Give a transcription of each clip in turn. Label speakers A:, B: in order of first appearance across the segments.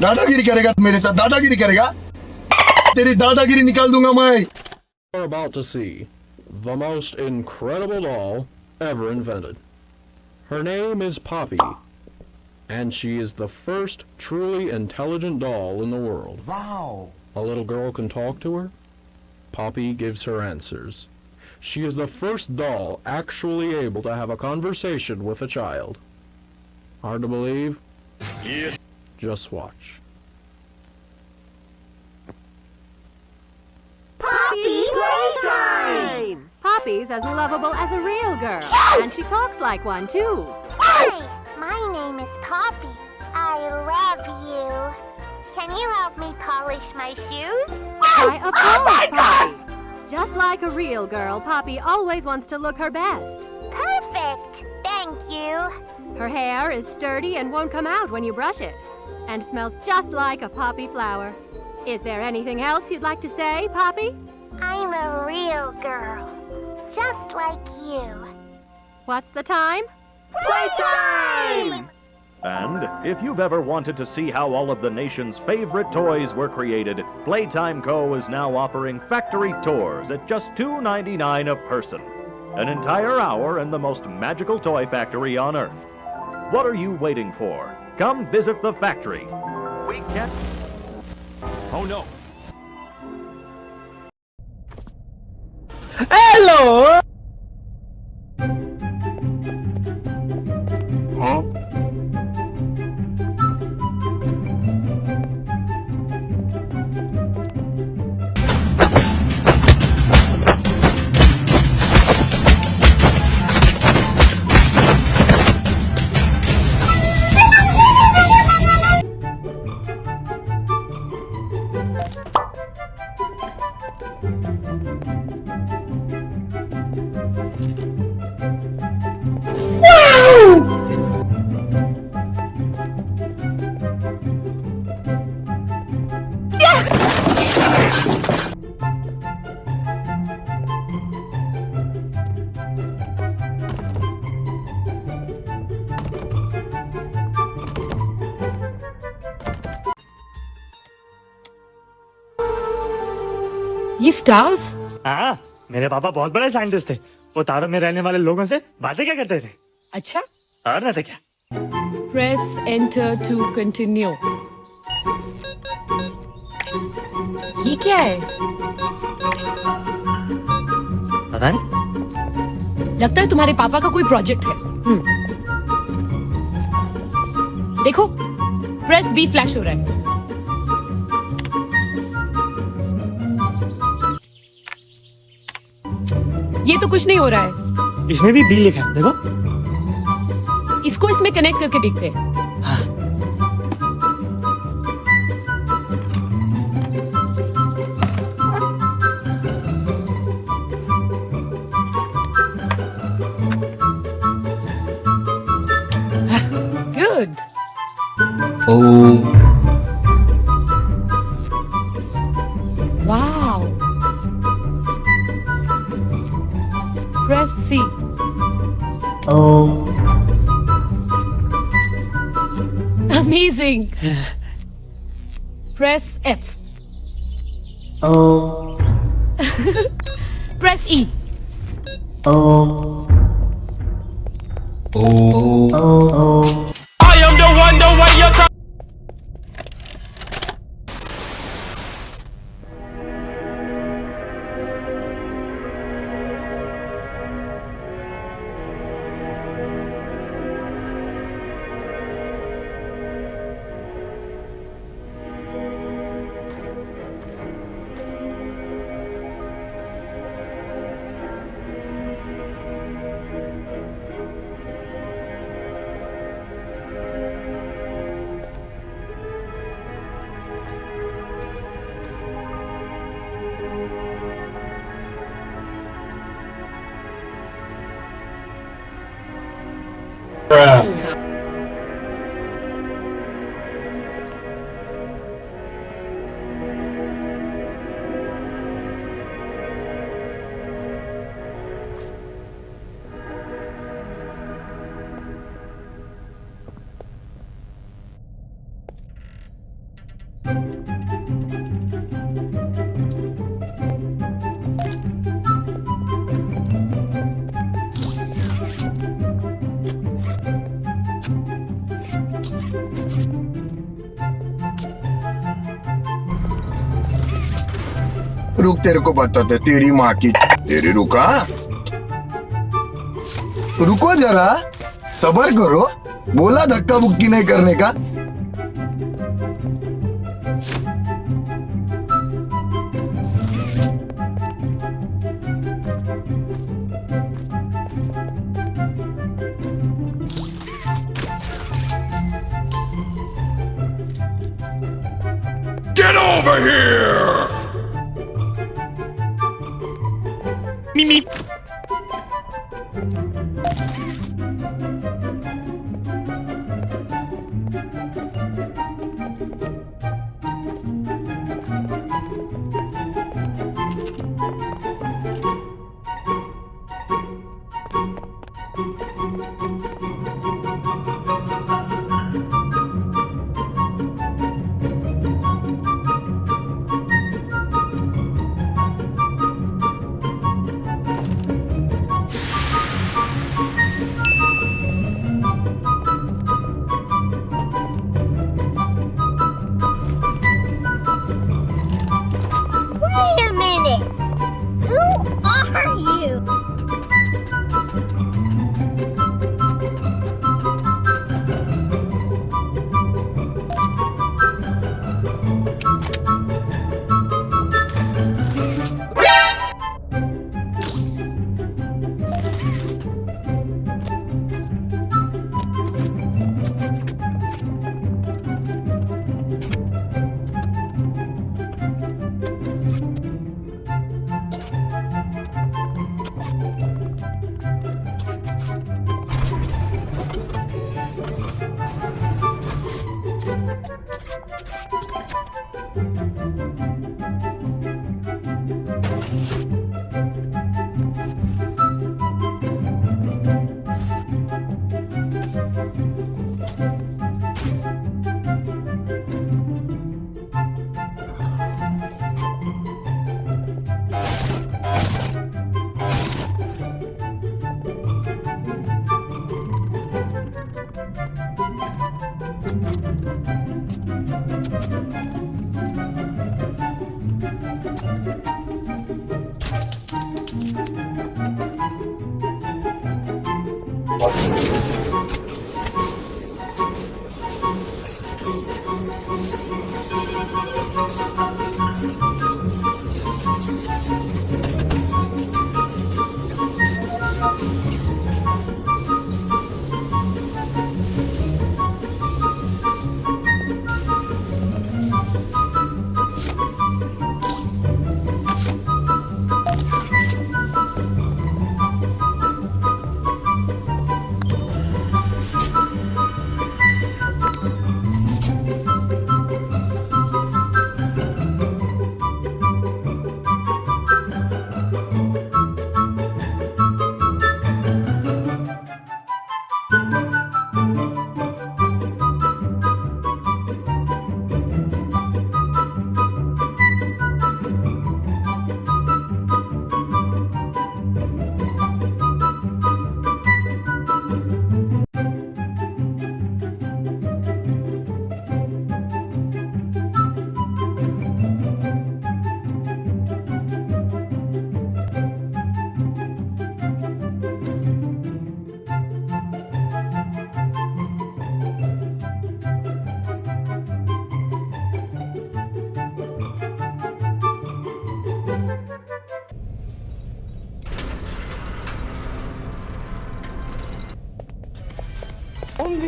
A: दादागिरी करेगा मेरे साथ दादागिरी करेगा तेरी दादागिरी निकाल दूंगा मैं
B: You're about to see the most incredible doll ever invented. Her name is Poppy, and she is the first truly intelligent doll in the world.
A: Wow.
B: A little girl can talk to her. Poppy gives her answers. She is the first doll actually able to have a conversation with a child. Hard to believe?
C: Yes.
B: Just watch.
D: Poppy Playtime! Poppy's as lovable as a real girl, and she talks like one too.
E: Hi, my name is Poppy. I love you. Can you help me polish my shoes?
D: Why, of oh course, Poppy. Just like a real girl, Poppy always wants to look her best.
E: Perfect. Thank you.
D: Her hair is sturdy and won't come out when you brush it, and smells just like a poppy flower. Is there anything else you'd like to say, Poppy?
E: I'm a real girl. Just like you.
D: What's the time?
C: Playtime! And if you've ever wanted to see how all of the nation's favorite toys were created, Playtime Co. is now offering factory tours at just $2.99 a person. An entire hour in the most magical toy factory on Earth. What are you waiting for? Come visit the factory. We can't. Oh no.
F: Hello!
G: ये stars
F: हाँ मेरे पापा बहुत बड़े scientist थे। वो तारों में रहने वाले लोगों से बातें क्या करते थे?
G: अच्छा।
F: और रहते क्या?
G: प्रेस एंटर टू कंटिन्यू ये क्या है?
F: पता नहीं।
G: लगता है तुम्हारे पापा का कोई प्रोजेक्ट है। हम्म। देखो प्रेस बी फ्लैश हो रहा है। ये तो कुछ नहीं हो रहा है।
F: इसमें भी बी लिखा है देखो।
G: इसको इसमें कनेक्ट करके देखते हैं।
F: हाँ।
G: Good
A: Oh.
G: Press C.
A: Oh.
G: Amazing. Press F.
A: Oh.
G: Press E.
A: Oh. Oh. Oh. oh.
C: Bruh.
A: रुक, तेरे को बताते, तेरी माँ की तेरी रुका? रुको जरा, सबर करो। बोला धक्का बुक्की नहीं करने का।
H: Wait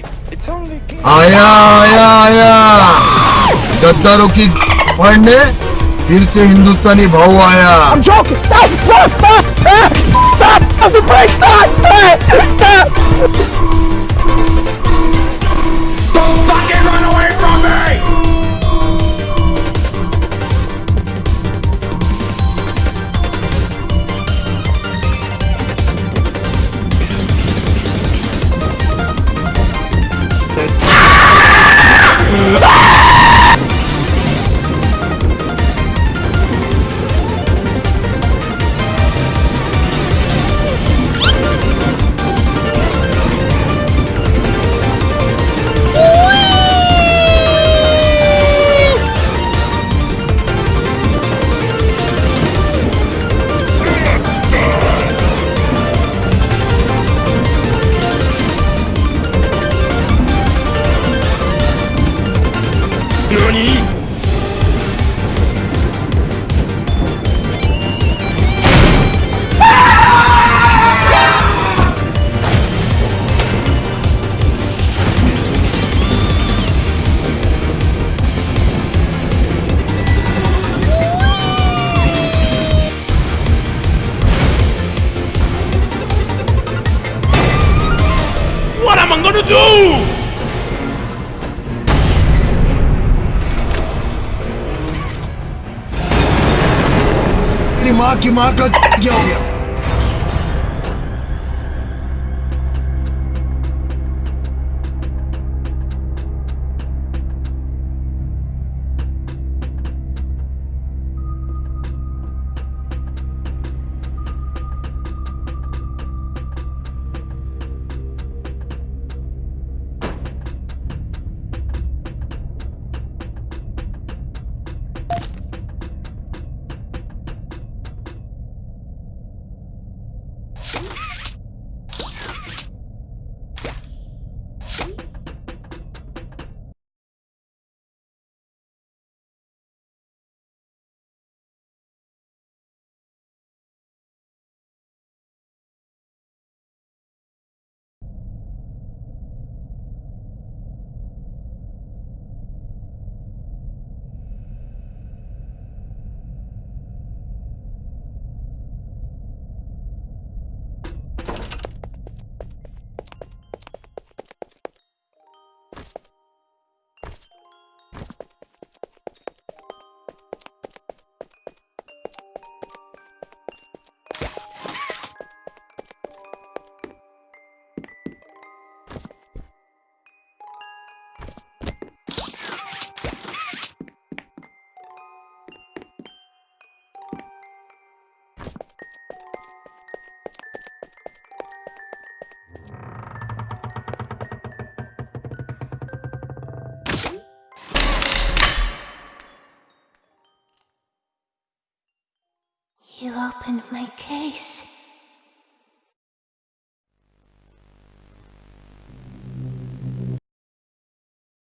H: only, it's only game.
A: आया आया आया गद्दारों की फंड ने फिर से हिंदुस्तानी भाव आया
I: I'm joking. Stop! Stop! Stop!
A: Stop! Stop the break! Stop! Stop! Stop! माँ की माँ का क्या हो गया?
J: Opened my case.